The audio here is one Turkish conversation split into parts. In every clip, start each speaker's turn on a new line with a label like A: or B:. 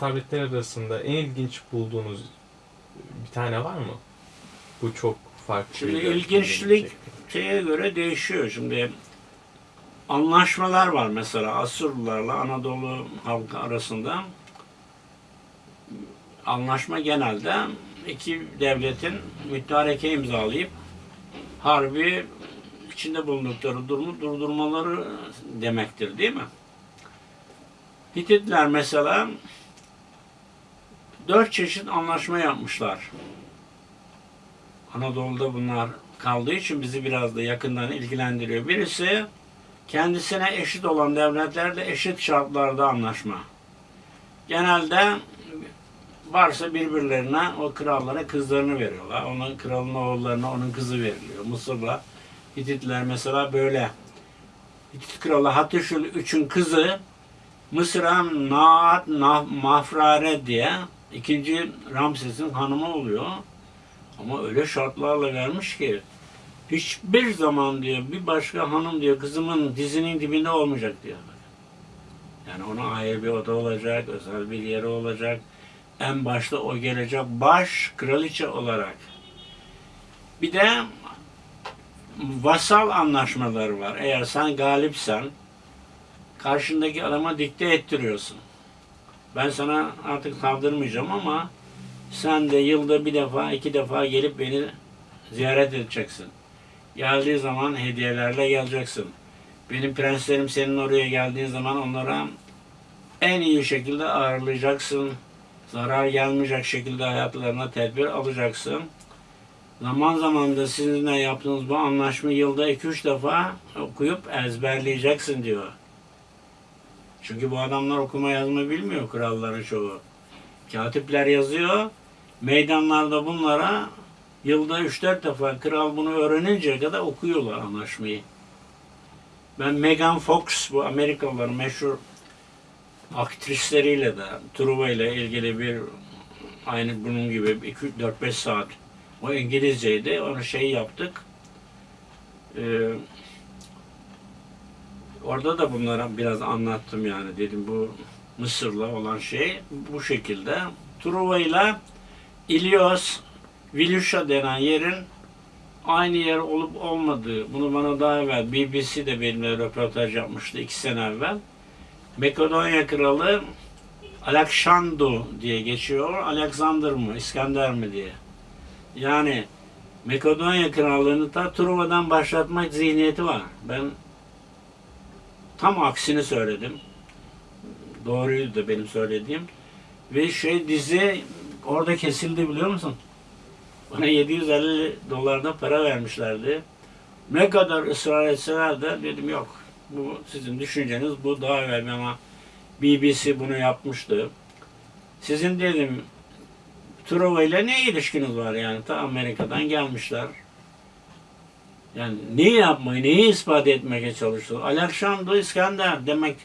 A: tabletler arasında en ilginç bulduğunuz bir tane var mı? Bu çok farklı.
B: Şimdi ilginçlik şeye göre değişiyor. Şimdi anlaşmalar var mesela Asurlularla Anadolu halkı arasında. Anlaşma genelde iki devletin müttareke imzalayıp harbi içinde bulundukları durumu durdurmaları demektir değil mi? Hititler mesela dört çeşit anlaşma yapmışlar. Anadolu'da bunlar kaldığı için bizi biraz da yakından ilgilendiriyor. Birisi kendisine eşit olan devletlerle eşit şartlarda anlaşma. Genelde varsa birbirlerine o krallara kızlarını veriyorlar. Onun kralın oğullarına onun kızı veriliyor. Mısır'la Hititler mesela böyle. Hitit kralı Hatişül 3'ün kızı Mısır'a Naat Mafrare diye ikinci Ramses'in hanımı oluyor. Ama öyle şartlarla vermiş ki hiçbir zaman diyor bir başka hanım diyor kızımın dizinin dibinde olmayacak diyor. Yani ona ayrı bir oda olacak, özel bir yeri olacak. En başta o gelecek baş kraliçe olarak. Bir de vasal anlaşmaları var. Eğer sen galipsen karşındaki adama dikte ettiriyorsun. Ben sana artık saldırmayacağım ama sen de yılda bir defa, iki defa gelip beni ziyaret edeceksin. Geldiği zaman hediyelerle geleceksin. Benim prenslerim senin oraya geldiğin zaman onlara en iyi şekilde ağırlayacaksın. Zarar gelmeyecek şekilde hayatlarına tedbir alacaksın. Zaman zaman da sizinle yaptığınız bu anlaşmayı yılda iki üç defa okuyup ezberleyeceksin diyor. Çünkü bu adamlar okuma yazma bilmiyor kralların çoğu. Katipler yazıyor. Meydanlarda bunlara yılda 3-4 defa kral bunu öğreninceye kadar okuyorlar anlaşmayı. Ben Megan Fox bu Amerikalıların meşhur aktrisleriyle de Truva ile ilgili bir aynı bunun gibi 4-5 saat o İngilizceydi. Onu şey yaptık. Ee, orada da bunlara biraz anlattım yani dedim bu Mısır'la olan şey bu şekilde. Truva ile İlyos, Viluşa denen yerin aynı yer olup olmadığı, bunu bana daha evvel BBC de benimle röportaj yapmıştı iki sene evvel. Makedonya kralı Alexandru diye geçiyor. Alexander mı, İskender mi diye. Yani Makedonya krallığını ta Truva'dan başlatmak zihniyeti var. Ben tam aksini söyledim. Doğruydu benim söylediğim. Ve şey dizi orada kesildi biliyor musun? Bana 750 dolardan para vermişlerdi. Ne kadar ısrar etseler de dedim yok. Bu sizin düşünceniz bu daha evvel ama BBC bunu yapmıştı. Sizin dedim Truva ile ne ilişkiniz var yani? Ta Amerika'dan gelmişler. Yani neyi yapmayı, neyi ispat etmeye çalışıyor? Alexander İskender demek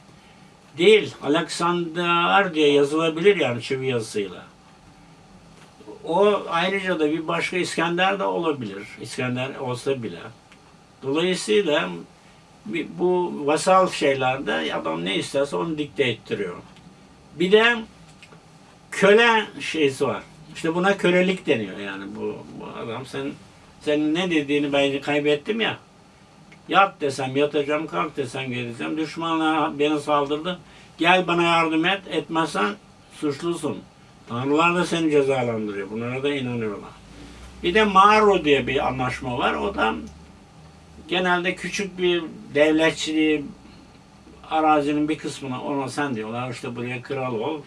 B: değil. Alexander diye yazılabilir yani çivi yazısıyla. O ayrıca da bir başka İskender de olabilir. İskender olsa bile. Dolayısıyla bu vasal şeylerde adam ne isterse onu dikte ettiriyor. Bir de köle şeysi var. İşte buna kölelik deniyor yani bu, bu adam sen senin ne dediğini ben kaybettim ya. Yat desem yatacağım, kalk desem geleceğim. Düşmanlar beni saldırdı. Gel bana yardım et, etmezsen suçlusun. Tanrılar da seni cezalandırıyor. Bunlara da inanıyorlar. Bir de Maro diye bir anlaşma var. O da genelde küçük bir devletçiliği arazinin bir kısmına ona sen diyorlar işte buraya kral ol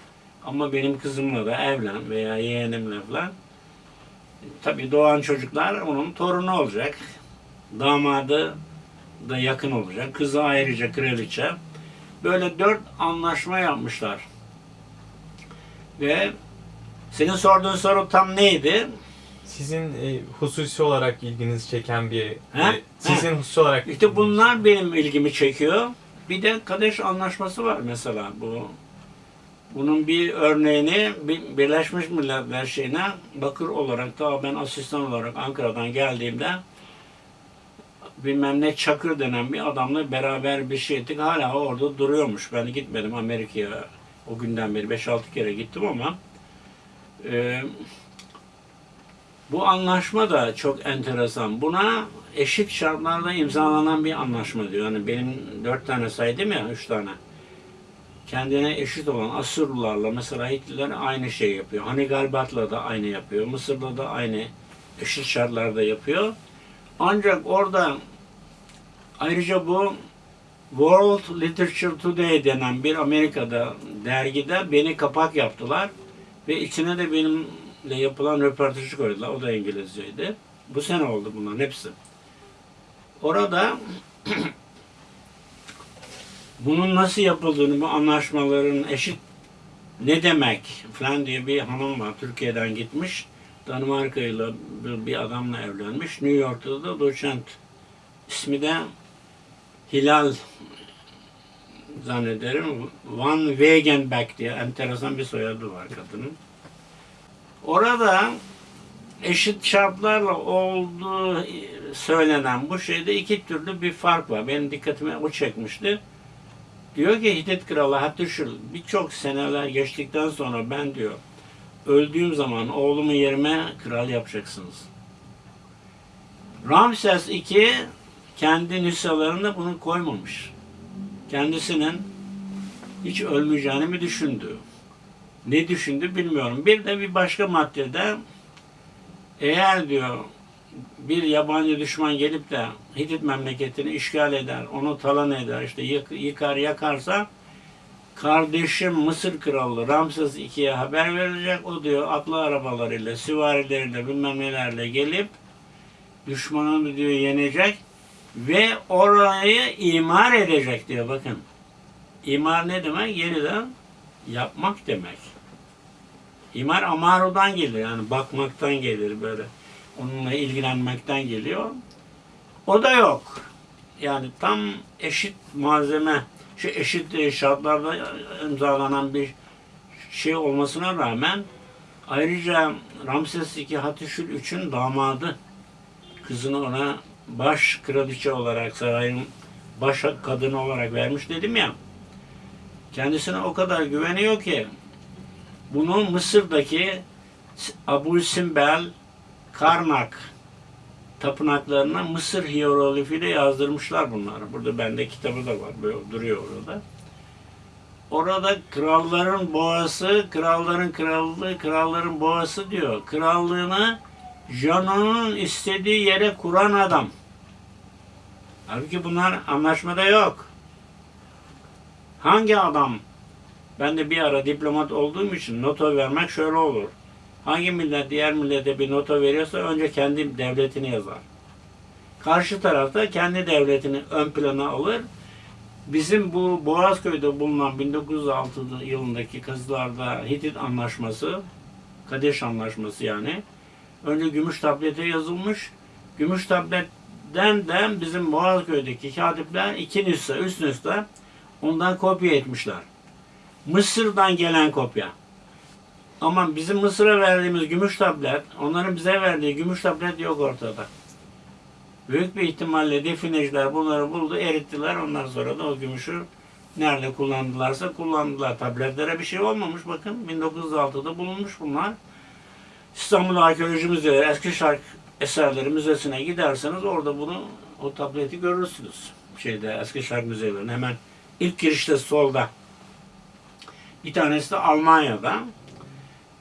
B: ama benim kızımla da evlen veya yeğenimle falan. Tabii doğan çocuklar onun torunu olacak. Damadı da yakın olacak. Kızı ayrıca kraliçe. Böyle dört anlaşma yapmışlar. Ve senin sorduğun soru tam neydi?
A: Sizin e, hususi olarak ilginizi çeken bir
B: Ha?
A: e, sizin hususi olarak
B: İşte bunlar benim ilgimi çekiyor. Bir de Kadeş Anlaşması var mesela bu. Bunun bir örneğini Bir- Birleşmiş Milletler şeyine bakır olarak da ben asistan olarak Ankara'dan geldiğimde bilmem ne Çakır denen bir adamla beraber bir şey ettik. Hala orada duruyormuş. Ben gitmedim Amerika'ya O günden beri 5-6 kere gittim ama e, bu anlaşma da çok enteresan. Buna eşit şartlarda imzalanan bir anlaşma diyor. Yani benim dört tane saydım ya, üç tane. Kendine eşit olan Asurlularla mesela Hitler aynı şey yapıyor. Hanigalbat'la da aynı yapıyor. Mısır'la da aynı eşit şartlarda yapıyor. Ancak orada ayrıca bu World Literature Today denen bir Amerika'da dergide beni kapak yaptılar ve içine de benimle yapılan röportajı koydular. O da İngilizceydi. Bu sene oldu bunların hepsi. Orada bunun nasıl yapıldığını, bu anlaşmaların eşit ne demek falan diye bir hanım var. Türkiye'den gitmiş. Danimarka'yla bir, bir adamla evlenmiş. New York'ta da doçent. İsmi de Hilal zannederim. Van Wegenbeck diye enteresan bir soyadı var kadının. Orada eşit şartlarla olduğu söylenen bu şeyde iki türlü bir fark var. Benim dikkatimi o çekmişti. Diyor ki Hitit Kralı Hatuşul birçok seneler geçtikten sonra ben diyor öldüğüm zaman oğlumu yerime kral yapacaksınız. Ramses II kendi nüshalarında bunu koymamış. Kendisinin hiç ölmeyeceğini mi düşündü? Ne düşündü bilmiyorum. Bir de bir başka maddede eğer diyor bir yabancı düşman gelip de Hitit memleketini işgal eder, onu talan eder, işte yık- yıkar yakarsa kardeşim Mısır kralı Ramses II'ye haber verilecek. O diyor atlı arabalarıyla, süvarileriyle bilmem nelerle gelip düşmanını diyor yenecek ve orayı imar edecek diyor bakın. İmar ne demek? Yeniden yapmak demek. İmar amarudan gelir yani bakmaktan gelir böyle. Onunla ilgilenmekten geliyor. O da yok. Yani tam eşit malzeme, şu eşit e, şartlarda imzalanan bir şey olmasına rağmen ayrıca Ramses II Hatişül III'ün damadı kızını ona baş kraliçe olarak sarayın baş kadını olarak vermiş dedim ya. Kendisine o kadar güveniyor ki bunu Mısır'daki Abu Simbel Karnak tapınaklarına Mısır hieroglifiyle yazdırmışlar bunları. Burada bende kitabı da var. Böyle duruyor orada. Orada kralların boğası, kralların krallığı, kralların boğası diyor. Krallığını canının istediği yere kuran adam. Halbuki bunlar anlaşmada yok. Hangi adam? Ben de bir ara diplomat olduğum için nota vermek şöyle olur. Hangi millet diğer millete bir nota veriyorsa önce kendi devletini yazar. Karşı tarafta kendi devletini ön plana alır. Bizim bu Boğazköy'de bulunan 1906 yılındaki kızlarda Hitit Anlaşması, Kadeş Anlaşması yani. Önce gümüş tablete yazılmış. Gümüş tabletten de bizim Boğazköy'deki katipler iki nüsha, üst nüsha ondan kopya etmişler. Mısır'dan gelen kopya. Ama bizim Mısır'a verdiğimiz gümüş tablet, onların bize verdiği gümüş tablet yok ortada. Büyük bir ihtimalle defineciler bunları buldu, erittiler. Ondan sonra da o gümüşü nerede kullandılarsa kullandılar. Tabletlere bir şey olmamış. Bakın 1906'da bulunmuş bunlar. İstanbul Arkeoloji Müzeleri, Eskişehir Eserleri Müzesi'ne giderseniz orada bunu, o tableti görürsünüz. Şeyde Eskişehir Müzelerinin hemen ilk girişte solda. Bir tanesi de Almanya'da.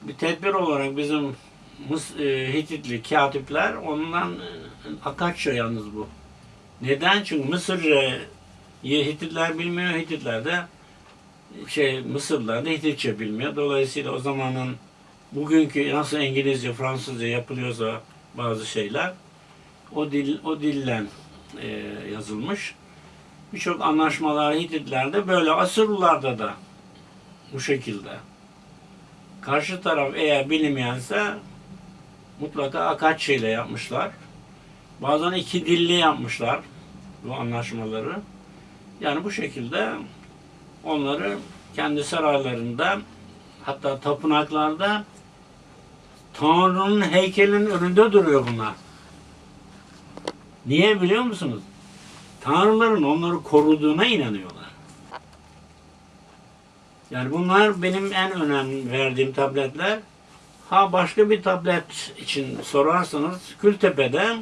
B: Bir tedbir olarak bizim e, Hititli katipler ondan e, Akatça yalnız bu. Neden? Çünkü Mısırca Hititler bilmiyor, Hititler de şey Mısırlılar da Hititçe bilmiyor. Dolayısıyla o zamanın bugünkü nasıl İngilizce, Fransızca yapılıyorsa bazı şeyler o dil o dillen e, yazılmış. Birçok anlaşmalar Hititlerde böyle Asırlılarda da bu şekilde. Karşı taraf eğer bilinmeyense mutlaka Akatçı ile yapmışlar. Bazen iki dilli yapmışlar bu anlaşmaları. Yani bu şekilde onları kendi saraylarında hatta tapınaklarda Tanrı'nın heykelinin önünde duruyor bunlar. Niye biliyor musunuz? Tanrıların onları koruduğuna inanıyorlar. Yani bunlar benim en önem verdiğim tabletler. Ha başka bir tablet için sorarsanız Kültepe'de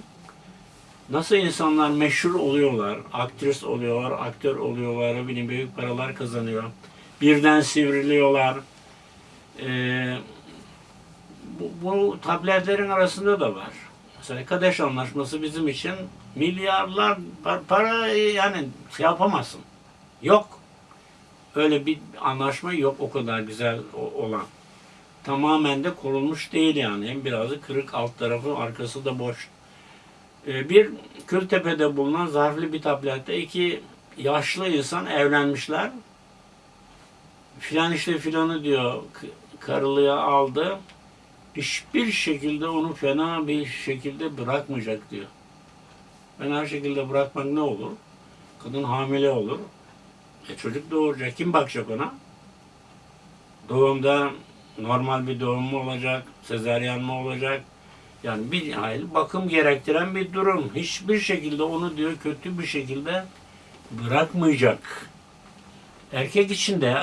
B: nasıl insanlar meşhur oluyorlar, aktris oluyorlar, aktör oluyorlar, bileyim büyük paralar kazanıyor. Birden sivriliyorlar. Ee, bu, bu tabletlerin arasında da var. Mesela Kadeş Anlaşması bizim için milyarlar par- para yani şey yapamazsın. Yok. Öyle bir anlaşma yok o kadar güzel olan. Tamamen de korunmuş değil yani. Hem birazı kırık alt tarafı arkası da boş. Ee, bir Kültepe'de bulunan zarflı bir tablette iki yaşlı insan evlenmişler. Filan işte filanı diyor karılığa aldı. Hiçbir şekilde onu fena bir şekilde bırakmayacak diyor. Fena şekilde bırakmak ne olur? Kadın hamile olur. E çocuk doğuracak. Kim bakacak ona? Doğumda normal bir doğum mu olacak? Sezaryen mi olacak? Yani bir hayli bakım gerektiren bir durum. Hiçbir şekilde onu diyor kötü bir şekilde bırakmayacak. Erkek için de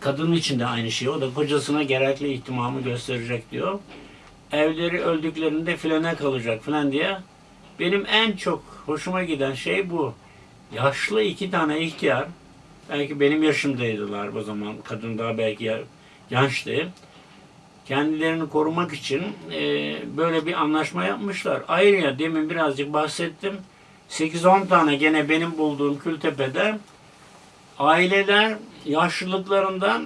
B: kadın için de aynı şey. O da kocasına gerekli ihtimamı gösterecek diyor. Evleri öldüklerinde filene kalacak falan diye. Benim en çok hoşuma giden şey bu. Yaşlı iki tane ihtiyar, belki benim yaşımdaydılar o zaman, kadın daha belki ya- gençti. Kendilerini korumak için e, böyle bir anlaşma yapmışlar. Ayrıca demin birazcık bahsettim. 8-10 tane gene benim bulduğum Kültepe'de aileler yaşlılıklarından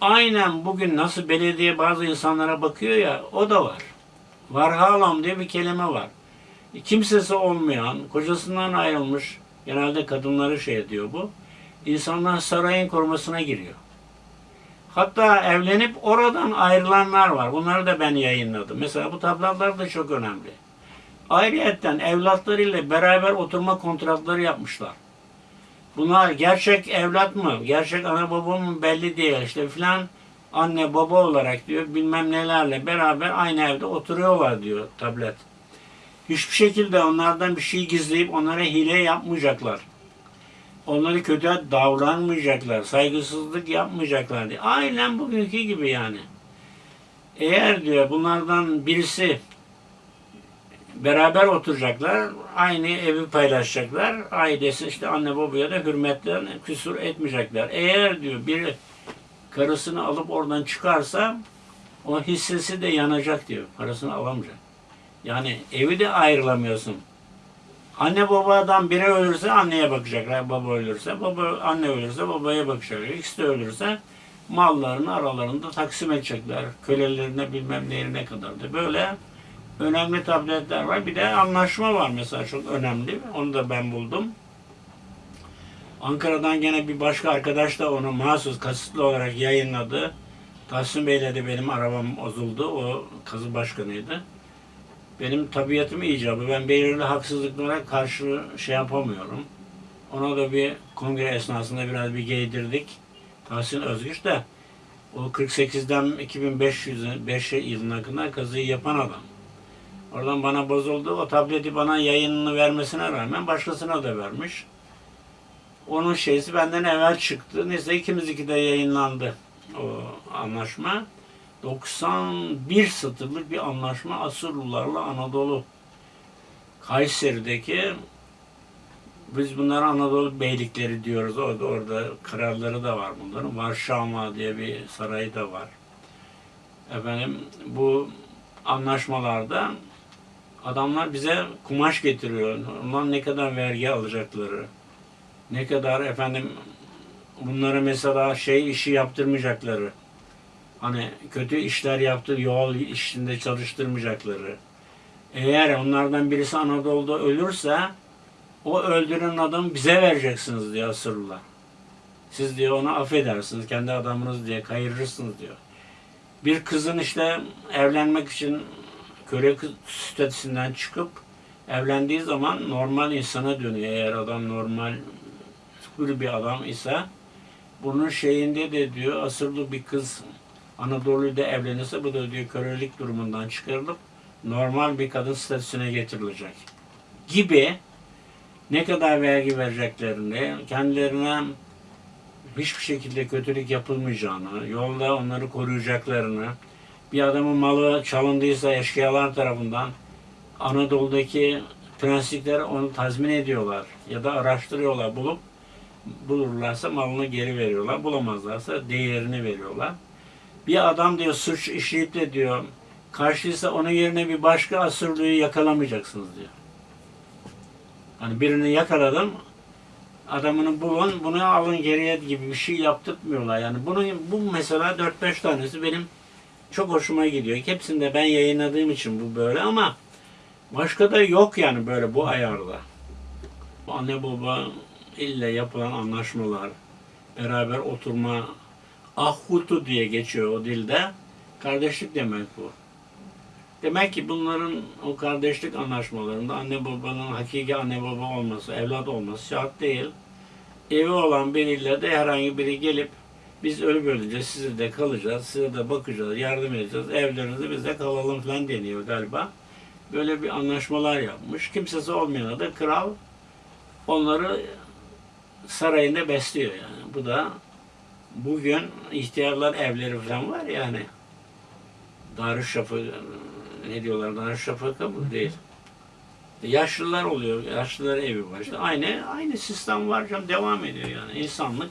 B: aynen bugün nasıl belediye bazı insanlara bakıyor ya o da var. Varhalam diye bir kelime var. Kimsesi olmayan, kocasından ayrılmış, genelde kadınları şey ediyor bu. İnsanlar sarayın korumasına giriyor. Hatta evlenip oradan ayrılanlar var. Bunları da ben yayınladım. Mesela bu tablolar da çok önemli. Ayrıyetten evlatlarıyla beraber oturma kontratları yapmışlar. Bunlar gerçek evlat mı, gerçek ana baba mı belli değil. İşte filan anne baba olarak diyor bilmem nelerle beraber aynı evde oturuyorlar diyor tablet. Hiçbir şekilde onlardan bir şey gizleyip onlara hile yapmayacaklar. Onları kötü davranmayacaklar, saygısızlık yapmayacaklar diye. Aynen bugünkü gibi yani. Eğer diyor bunlardan birisi beraber oturacaklar, aynı evi paylaşacaklar. Ailesi işte anne babaya da hürmetten küsur etmeyecekler. Eğer diyor biri karısını alıp oradan çıkarsa o hissesi de yanacak diyor. Parasını alamayacak. Yani evi de ayrılamıyorsun. Anne babadan biri ölürse anneye bakacaklar. Baba ölürse, baba anne ölürse babaya bakacaklar. İkisi de ölürse mallarını aralarında taksim edecekler. Kölelerine bilmem neyine kadar da. Böyle önemli tabletler var. Bir de anlaşma var mesela çok önemli. Onu da ben buldum. Ankara'dan gene bir başka arkadaş da onu mahsus kasıtlı olarak yayınladı. Tahsin Bey'le de benim arabam bozuldu. O kazı başkanıydı. Benim tabiatım icabı. Ben belirli haksızlıklara karşı şey yapamıyorum. Ona da bir kongre esnasında biraz bir giydirdik. Tahsin Özgüç de o 48'den 2500 5 yılına kadar kazıyı yapan adam. Oradan bana bozuldu. O tableti bana yayınını vermesine rağmen başkasına da vermiş. Onun şeysi benden evvel çıktı. Neyse ikimizinki de yayınlandı o anlaşma. 91 satırlık bir anlaşma Asurlularla Anadolu Kayseri'deki biz bunlara Anadolu beylikleri diyoruz. Orada, orada kralları da var bunların. Varşava diye bir sarayı da var. Efendim bu anlaşmalarda adamlar bize kumaş getiriyor. Ondan ne kadar vergi alacakları, ne kadar efendim bunlara mesela şey işi yaptırmayacakları, hani kötü işler yaptı yol işinde çalıştırmayacakları. Eğer onlardan birisi Anadolu'da ölürse o öldüren adamı bize vereceksiniz diyor Asırlılar. Siz diyor onu affedersiniz, kendi adamınız diye kayırırsınız diyor. Bir kızın işte evlenmek için köle statüsünden çıkıp evlendiği zaman normal insana dönüyor. Eğer adam normal hür bir adam ise bunun şeyinde de diyor asırlı bir kız Anadolu'da evlenirse bu da diyor kölelik durumundan çıkarılıp normal bir kadın statüsüne getirilecek. Gibi ne kadar vergi vereceklerini, kendilerine hiçbir şekilde kötülük yapılmayacağını, yolda onları koruyacaklarını, bir adamın malı çalındıysa eşkıyalar tarafından Anadolu'daki prenslikler onu tazmin ediyorlar ya da araştırıyorlar bulup bulurlarsa malını geri veriyorlar. Bulamazlarsa değerini veriyorlar. Bir adam diyor suç işleyip de diyor karşıysa onun yerine bir başka asırlığı yakalamayacaksınız diyor. Hani birini yakaladım adamını bulun bunu alın geriye gibi bir şey yaptırmıyorlar. Yani bunu bu mesela 4-5 tanesi benim çok hoşuma gidiyor. Hepsinde ben yayınladığım için bu böyle ama başka da yok yani böyle bu ayarda. Anne baba ile yapılan anlaşmalar, beraber oturma, ahutu diye geçiyor o dilde. Kardeşlik demek bu. Demek ki bunların o kardeşlik anlaşmalarında anne babanın hakiki anne baba olması, evlat olması şart değil. Evi olan biriyle de herhangi biri gelip biz ölüp öleceğiz, size de kalacağız, size de bakacağız, yardım edeceğiz, evlerinizi biz de kalalım falan deniyor galiba. Böyle bir anlaşmalar yapmış. Kimsesi olmayana da kral onları sarayında besliyor yani. Bu da bugün ihtiyarlar evleri falan var yani. Darüşşafaka ne diyorlar Darüşşafaka mı değil. Yaşlılar oluyor. Yaşlılar evi var. İşte aynı aynı sistem var canım devam ediyor yani. İnsanlık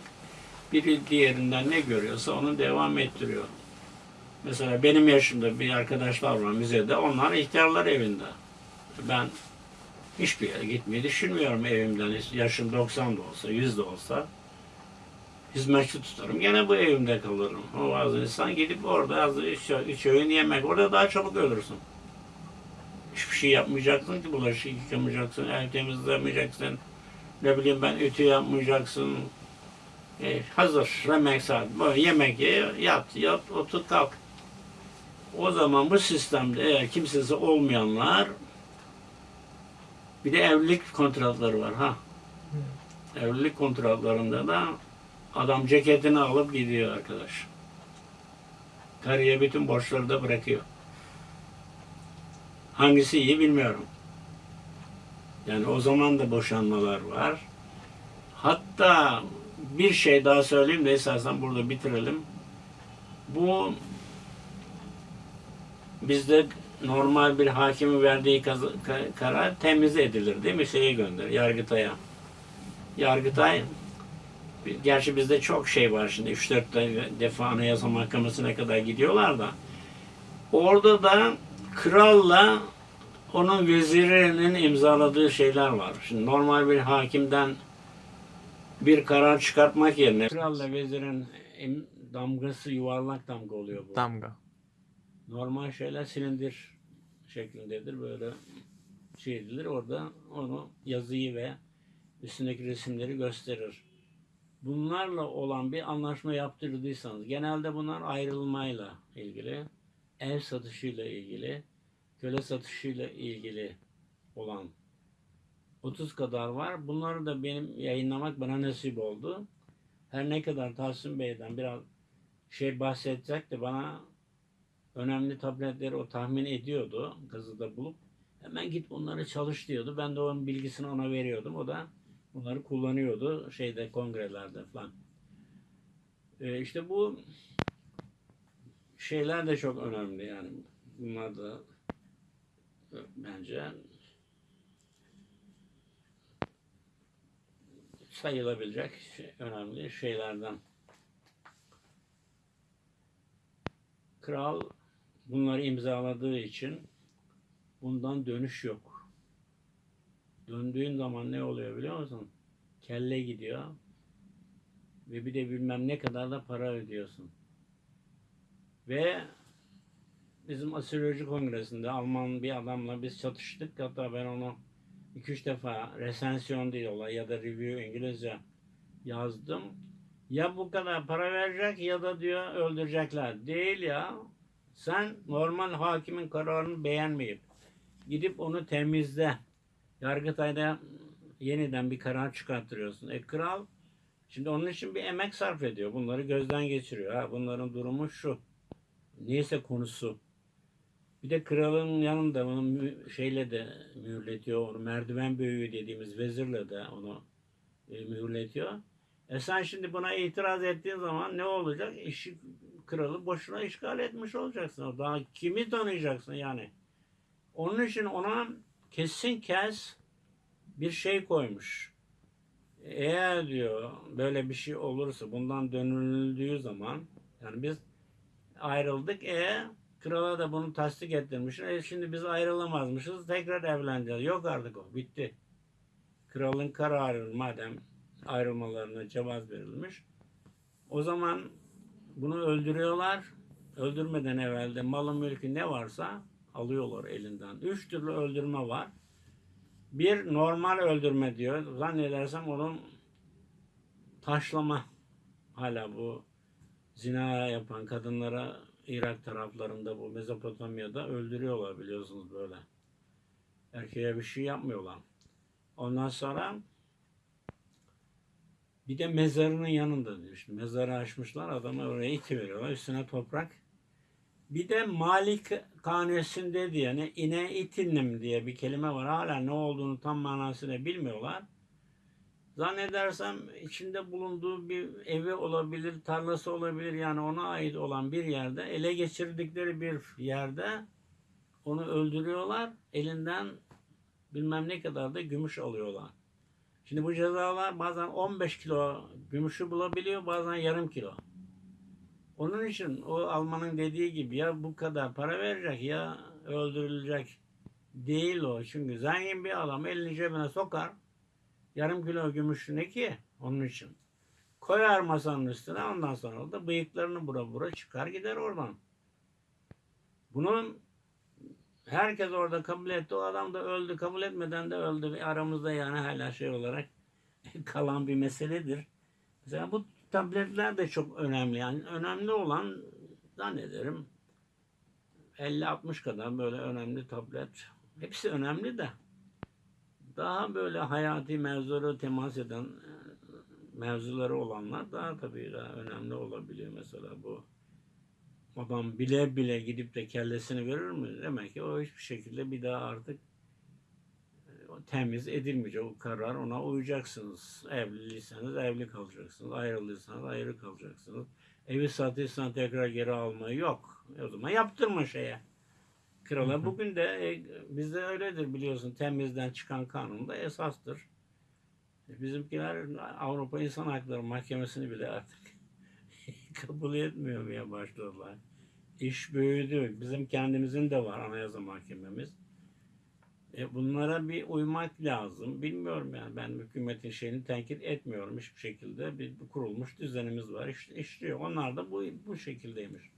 B: biri diğerinden ne görüyorsa onu devam ettiriyor. Mesela benim yaşımda bir arkadaşlar var müzede. Onlar ihtiyarlar evinde. Ben hiçbir yere gitmeyi düşünmüyorum evimden. Yaşım 90 da olsa, 100 de olsa hizmetçi tutarım. Gene bu evimde kalırım. O bazı insan gidip orada az üç, üç öğün yemek. Orada daha çabuk ölürsün. Hiçbir şey yapmayacaksın ki bulaşık yıkamayacaksın, ev temizlemeyeceksin. Ne bileyim ben ütü yapmayacaksın. E, hazır yemek saat. Böyle yemek ye, yat, yat, otur, kalk. O zaman bu sistemde eğer kimsesi olmayanlar bir de evlilik kontratları var ha. Evlilik kontratlarında da adam ceketini alıp gidiyor arkadaş. Karıya bütün borçları da bırakıyor. Hangisi iyi bilmiyorum. Yani o zaman da boşanmalar var. Hatta bir şey daha söyleyeyim de esasen burada bitirelim. Bu bizde normal bir hakimin verdiği karar temiz edilir değil mi? Şeye gönder, Yargıtay'a. Yargıtay gerçi bizde çok şey var şimdi 3-4 defa Anayasa Mahkemesi'ne kadar gidiyorlar da orada da kralla onun vezirinin imzaladığı şeyler var. Şimdi normal bir hakimden bir karar çıkartmak yerine kralla vezirin damgası yuvarlak damga oluyor bu.
A: Damga.
B: Normal şeyler silindir şeklindedir. Böyle şey edilir. Orada onu yazıyı ve üstündeki resimleri gösterir. Bunlarla olan bir anlaşma yaptırdıysanız, genelde bunlar ayrılmayla ilgili, ev satışıyla ilgili, köle satışıyla ilgili olan 30 kadar var. Bunları da benim yayınlamak bana nasip oldu. Her ne kadar Tahsin Bey'den biraz şey bahsedecek de bana önemli tabletleri o tahmin ediyordu gazete bulup. Hemen git bunları çalış diyordu. Ben de onun bilgisini ona veriyordum. O da bunları kullanıyordu şeyde kongrelerde falan. Ee, işte bu şeyler de çok önemli yani. Bunlar da e, bence sayılabilecek şey- önemli şeylerden. Kral bunları imzaladığı için bundan dönüş yok. Döndüğün zaman ne oluyor biliyor musun? Kelle gidiyor ve bir de bilmem ne kadar da para ödüyorsun. Ve bizim astroloji kongresinde Alman bir adamla biz çatıştık. Hatta ben onu 2-3 defa resensiyon diyorlar ya da review İngilizce yazdım. Ya bu kadar para verecek ya da diyor öldürecekler. Değil ya. Sen normal hakimin kararını beğenmeyip gidip onu temizle. Yargıtay'da yeniden bir karar çıkarttırıyorsun. E kral şimdi onun için bir emek sarf ediyor. Bunları gözden geçiriyor. Ha, bunların durumu şu. Neyse konusu. Bir de kralın yanında onu şeyle de mühürletiyor. Merdiven büyüğü dediğimiz vezirle de onu e, mühürletiyor. E sen şimdi buna itiraz ettiğin zaman ne olacak? İşi kralı boşuna işgal etmiş olacaksın. Daha kimi tanıyacaksın yani? Onun için ona kesin kes bir şey koymuş. Eğer diyor böyle bir şey olursa bundan dönüldüğü zaman yani biz ayrıldık e krala da bunu tasdik ettirmiş. E şimdi biz ayrılamazmışız tekrar evleneceğiz. Yok artık o bitti. Kralın kararı madem ayrılmalarına cevaz verilmiş. O zaman bunu öldürüyorlar. Öldürmeden evvel de malı mülkü ne varsa alıyorlar elinden. Üç türlü öldürme var. Bir normal öldürme diyor. Zannedersem onun taşlama hala bu zina yapan kadınlara Irak taraflarında bu Mezopotamya'da öldürüyorlar biliyorsunuz böyle. Erkeğe bir şey yapmıyorlar. Ondan sonra bir de mezarının yanında diyor. Şimdi mezarı açmışlar adamı oraya iti. Üstüne toprak. Bir de Malik kanunesinde diye ne ine itinnim diye bir kelime var. Hala ne olduğunu tam manasını bilmiyorlar. Zannedersem içinde bulunduğu bir evi olabilir, tarlası olabilir yani ona ait olan bir yerde ele geçirdikleri bir yerde onu öldürüyorlar. Elinden bilmem ne kadar da gümüş alıyorlar. Şimdi bu cezalar bazen 15 kilo gümüşü bulabiliyor, bazen yarım kilo. Onun için o Alman'ın dediği gibi ya bu kadar para verecek ya öldürülecek değil o. Çünkü zengin bir adam elini cebine sokar. Yarım kilo gümüş ne ki? Onun için. Koyar masanın üstüne ondan sonra da bıyıklarını bura bura çıkar gider oradan. Bunun herkes orada kabul etti. O adam da öldü. Kabul etmeden de öldü. Aramızda yani hala şey olarak kalan bir meseledir. Mesela bu tabletler de çok önemli. Yani önemli olan zannederim 50-60 kadar böyle önemli tablet. Hepsi önemli de daha böyle hayati mevzulara temas eden e, mevzuları olanlar daha tabii daha önemli olabiliyor. Mesela bu adam bile bile gidip de kellesini verir mi? Demek ki o hiçbir şekilde bir daha artık temiz edilmeyecek. O karar ona uyacaksınız. Evliliyseniz evli kalacaksınız. Ayrılıysanız ayrı kalacaksınız. Evi satıysan tekrar geri almayı yok. E o zaman yaptırma şeye. Krala bugün de e, bizde öyledir biliyorsun. Temizden çıkan kanun da esastır. E, Bizimkiler Avrupa İnsan Hakları Mahkemesi'ni bile artık kabul etmiyor başladılar. İş büyüdü. Bizim kendimizin de var Anayasa Mahkememiz. E bunlara bir uymak lazım. Bilmiyorum yani ben hükümetin şeyini tenkit etmiyorum hiçbir şekilde. Bir, bir kurulmuş düzenimiz var. İşte işliyor. Onlar da bu bu şekildeymiş.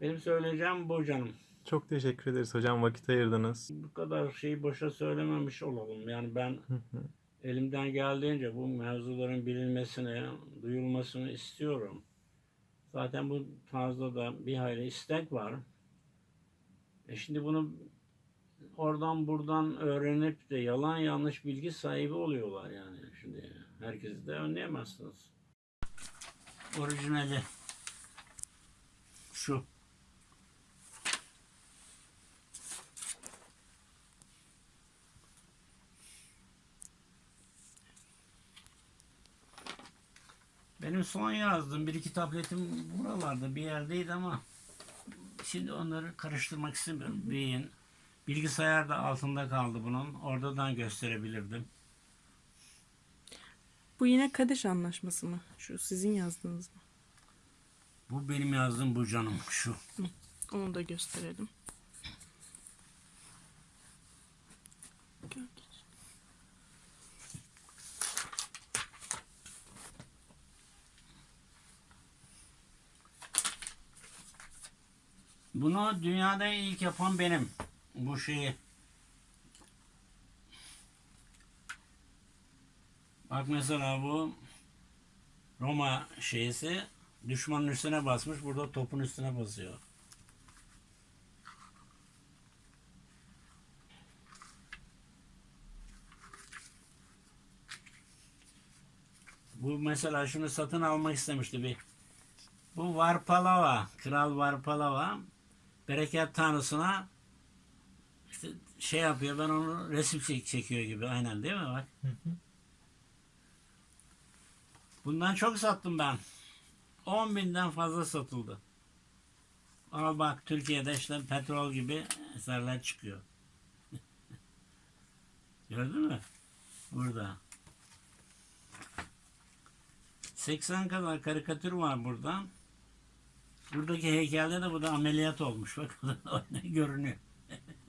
B: Benim söyleyeceğim bu canım.
A: Çok teşekkür ederiz hocam vakit ayırdınız.
B: Bu kadar şeyi boşa söylememiş olalım. Yani ben elimden geldiğince bu mevzuların bilinmesini, duyulmasını istiyorum. Zaten bu tarzda da bir hayli istek var. E şimdi bunu oradan buradan öğrenip de yalan yanlış bilgi sahibi oluyorlar yani. Şimdi herkesi de önleyemezsiniz. Orijinali şu. Benim son yazdığım bir iki tabletim buralarda bir yerdeydi ama şimdi onları karıştırmak istemiyorum. Beyin. Bilgisayar da altında kaldı bunun. Oradan gösterebilirdim.
C: Bu yine Kadeş Anlaşması mı? Şu sizin yazdığınız mı?
B: Bu benim yazdığım bu canım şu.
C: Onu da gösterelim.
B: Bunu dünyada ilk yapan benim. Bu şeyi. Bak mesela bu Roma şeysi düşmanın üstüne basmış. Burada topun üstüne basıyor. Bu mesela şunu satın almak istemişti bir. Bu Varpalava, Kral Varpalava bereket tanrısına şey yapıyor ben onu resim çek çekiyor gibi aynen değil mi bak. Bundan çok sattım ben. 10 binden fazla satıldı. Al bak Türkiye'de işte petrol gibi eserler çıkıyor. Gördün mü? Burada. 80 kadar karikatür var burada. Buradaki heykelde de bu da ameliyat olmuş. Bak görünüyor.